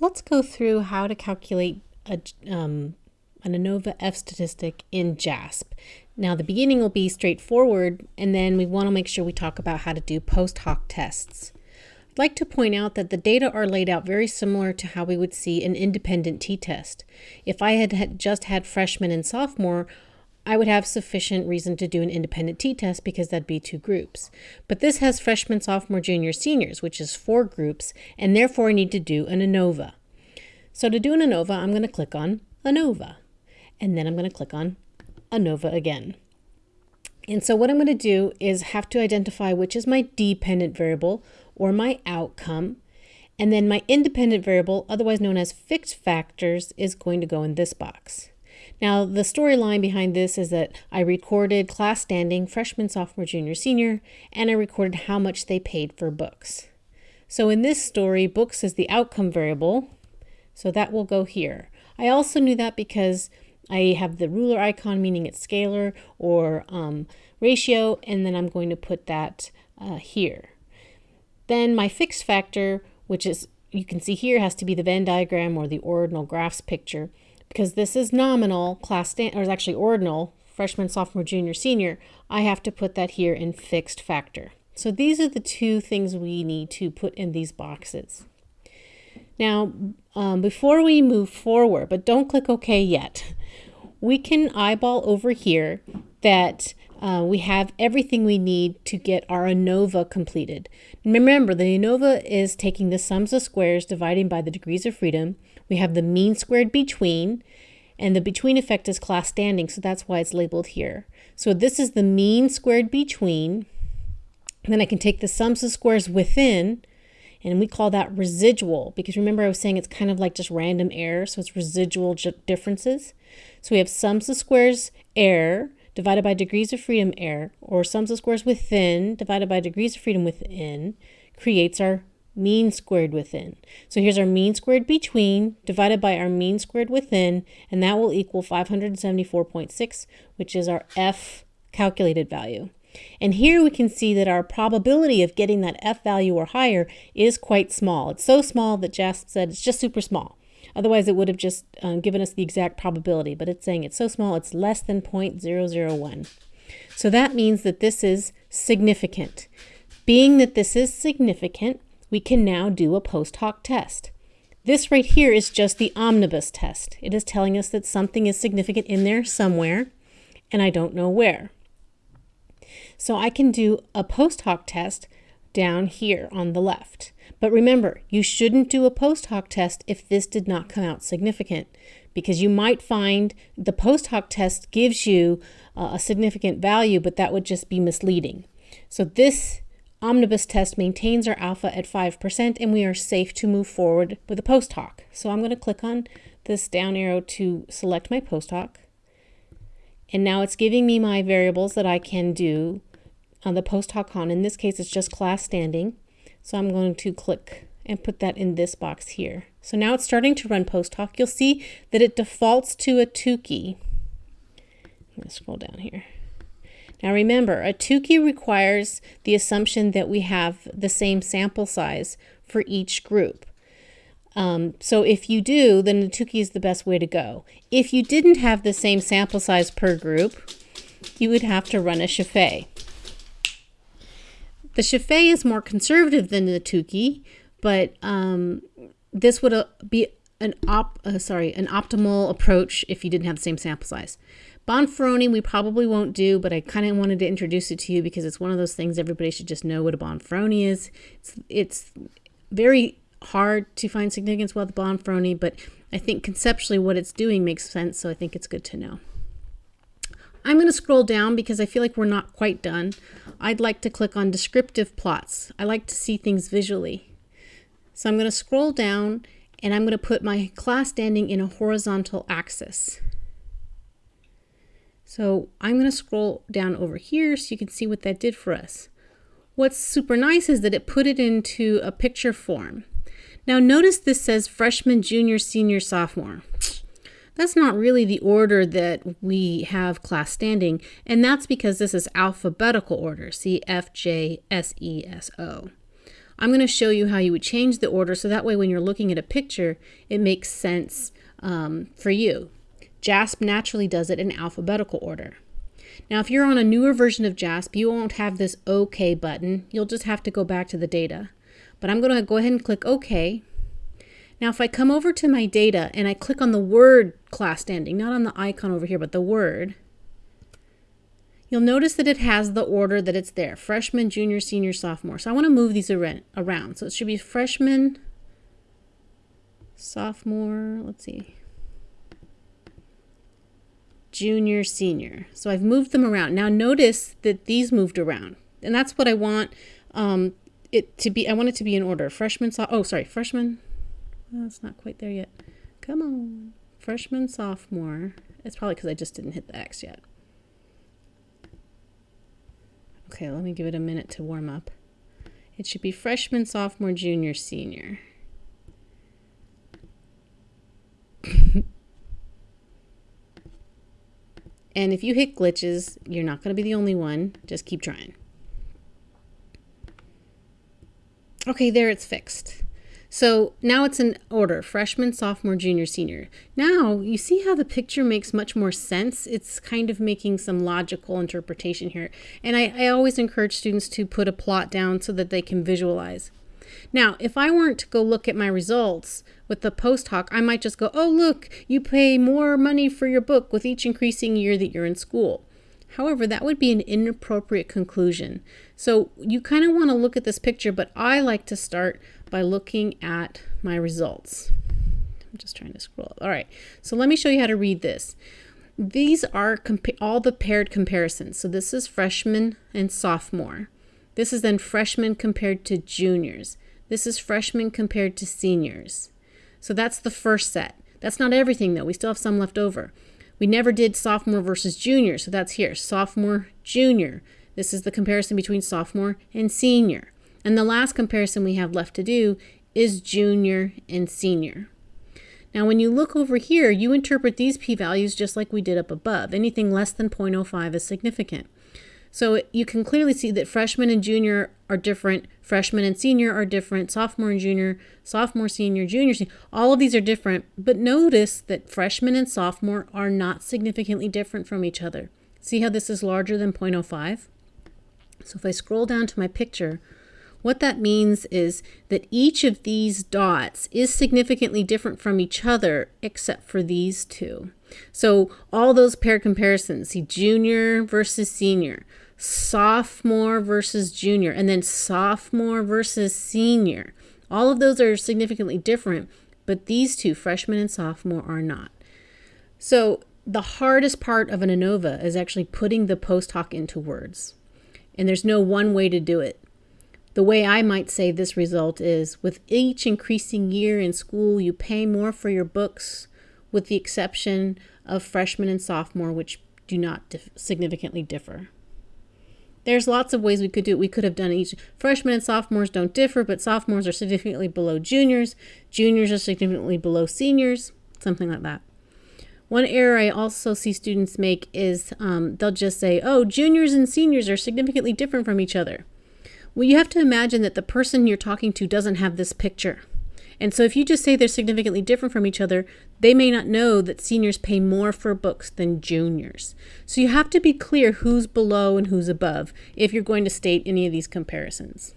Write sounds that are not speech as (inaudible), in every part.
Let's go through how to calculate a, um, an ANOVA F statistic in JASP. Now the beginning will be straightforward and then we want to make sure we talk about how to do post hoc tests. I'd like to point out that the data are laid out very similar to how we would see an independent t-test. If I had, had just had freshman and sophomore, I would have sufficient reason to do an independent t-test because that'd be two groups. But this has freshman, sophomore, junior, seniors, which is four groups, and therefore I need to do an ANOVA. So to do an ANOVA, I'm going to click on ANOVA, and then I'm going to click on ANOVA again. And so what I'm going to do is have to identify which is my dependent variable or my outcome, and then my independent variable, otherwise known as fixed factors, is going to go in this box. Now, the storyline behind this is that I recorded class standing freshman, sophomore, junior, senior, and I recorded how much they paid for books. So in this story, books is the outcome variable, so that will go here. I also knew that because I have the ruler icon, meaning it's scalar or um, ratio, and then I'm going to put that uh, here. Then my fixed factor, which is, you can see here, has to be the Venn diagram or the ordinal graphs picture because this is nominal class stand or is actually ordinal freshman sophomore junior senior I have to put that here in fixed factor. So these are the two things we need to put in these boxes. Now um, before we move forward but don't click OK yet we can eyeball over here that uh, we have everything we need to get our ANOVA completed. Remember, the ANOVA is taking the sums of squares dividing by the degrees of freedom. We have the mean squared between, and the between effect is class standing, so that's why it's labeled here. So this is the mean squared between. Then I can take the sums of squares within, and we call that residual, because remember I was saying it's kind of like just random error, so it's residual differences. So we have sums of squares error, divided by degrees of freedom error, or sums of squares within divided by degrees of freedom within, creates our mean squared within. So here's our mean squared between divided by our mean squared within, and that will equal 574.6, which is our F calculated value. And here we can see that our probability of getting that F value or higher is quite small. It's so small that JASP said it's just super small. Otherwise, it would have just uh, given us the exact probability, but it's saying it's so small, it's less than 0.001. So that means that this is significant. Being that this is significant, we can now do a post hoc test. This right here is just the omnibus test. It is telling us that something is significant in there somewhere, and I don't know where. So I can do a post hoc test down here on the left. But remember, you shouldn't do a post hoc test if this did not come out significant because you might find the post hoc test gives you uh, a significant value, but that would just be misleading. So this omnibus test maintains our alpha at 5% and we are safe to move forward with a post hoc. So I'm going to click on this down arrow to select my post hoc. And now it's giving me my variables that I can do on the post hoc on. In this case, it's just class standing. So I'm going to click and put that in this box here. So now it's starting to run post hoc. You'll see that it defaults to a Tukey. I'm going to scroll down here. Now remember, a Tukey requires the assumption that we have the same sample size for each group. Um, so if you do, then the Tukey is the best way to go. If you didn't have the same sample size per group, you would have to run a Scheffé. The Scheffé is more conservative than the Tukey, but um, this would uh, be an op uh, sorry an optimal approach if you didn't have the same sample size. Bonferroni we probably won't do, but I kind of wanted to introduce it to you because it's one of those things everybody should just know what a Bonferroni is. It's, it's very hard to find significance with Bonferroni, but I think conceptually what it's doing makes sense, so I think it's good to know. I'm going to scroll down because I feel like we're not quite done. I'd like to click on descriptive plots. I like to see things visually. So I'm going to scroll down and I'm going to put my class standing in a horizontal axis. So I'm going to scroll down over here so you can see what that did for us. What's super nice is that it put it into a picture form. Now notice this says freshman, junior, senior, sophomore. That's not really the order that we have class standing, and that's because this is alphabetical order, C, F, J, S, E, S, O. I'm going to show you how you would change the order so that way when you're looking at a picture, it makes sense um, for you. JASP naturally does it in alphabetical order. Now, if you're on a newer version of JASP, you won't have this OK button. You'll just have to go back to the data. But I'm going to go ahead and click OK. Now, if I come over to my data and I click on the word class standing, not on the icon over here, but the word, you'll notice that it has the order that it's there, freshman, junior, senior, sophomore. So I want to move these around. So it should be freshman, sophomore, let's see, junior, senior. So I've moved them around. Now notice that these moved around. And that's what I want um, it to be. I want it to be in order. Freshman, so oh, sorry, freshman. It's not quite there yet. Come on. Freshman, sophomore. It's probably because I just didn't hit the X yet. Okay, let me give it a minute to warm up. It should be freshman, sophomore, junior, senior. (laughs) and if you hit glitches, you're not going to be the only one. Just keep trying. Okay, there it's fixed. So now it's in order, freshman, sophomore, junior, senior. Now you see how the picture makes much more sense. It's kind of making some logical interpretation here. And I, I always encourage students to put a plot down so that they can visualize. Now, if I weren't to go look at my results with the post hoc, I might just go, oh, look, you pay more money for your book with each increasing year that you're in school. However, that would be an inappropriate conclusion. So you kind of want to look at this picture, but I like to start by looking at my results. I'm just trying to scroll. All right, so let me show you how to read this. These are all the paired comparisons. So this is freshman and sophomore. This is then freshmen compared to juniors. This is freshmen compared to seniors. So that's the first set. That's not everything though. We still have some left over. We never did sophomore versus junior, so that's here. Sophomore, junior. This is the comparison between sophomore and senior. And the last comparison we have left to do is junior and senior. Now, when you look over here, you interpret these p-values just like we did up above. Anything less than 0.05 is significant. So you can clearly see that freshman and junior are different, freshman and senior are different, sophomore and junior, sophomore, senior, junior, senior. All of these are different, but notice that freshman and sophomore are not significantly different from each other. See how this is larger than 0.05? So if I scroll down to my picture, what that means is that each of these dots is significantly different from each other except for these two. So all those pair comparisons, see junior versus senior, sophomore versus junior, and then sophomore versus senior. All of those are significantly different, but these two, freshman and sophomore, are not. So the hardest part of an ANOVA is actually putting the post hoc into words. And there's no one way to do it. The way I might say this result is with each increasing year in school, you pay more for your books, with the exception of freshman and sophomore, which do not dif significantly differ. There's lots of ways we could do it. We could have done each. Freshmen and sophomores don't differ, but sophomores are significantly below juniors. Juniors are significantly below seniors, something like that. One error I also see students make is um, they'll just say, oh, juniors and seniors are significantly different from each other. Well, you have to imagine that the person you're talking to doesn't have this picture. And so if you just say they're significantly different from each other, they may not know that seniors pay more for books than juniors. So you have to be clear who's below and who's above if you're going to state any of these comparisons.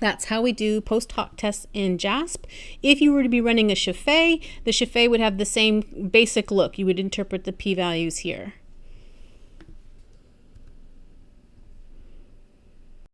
That's how we do post hoc tests in JASP. If you were to be running a Scheffe, the Scheffe would have the same basic look. You would interpret the p-values here.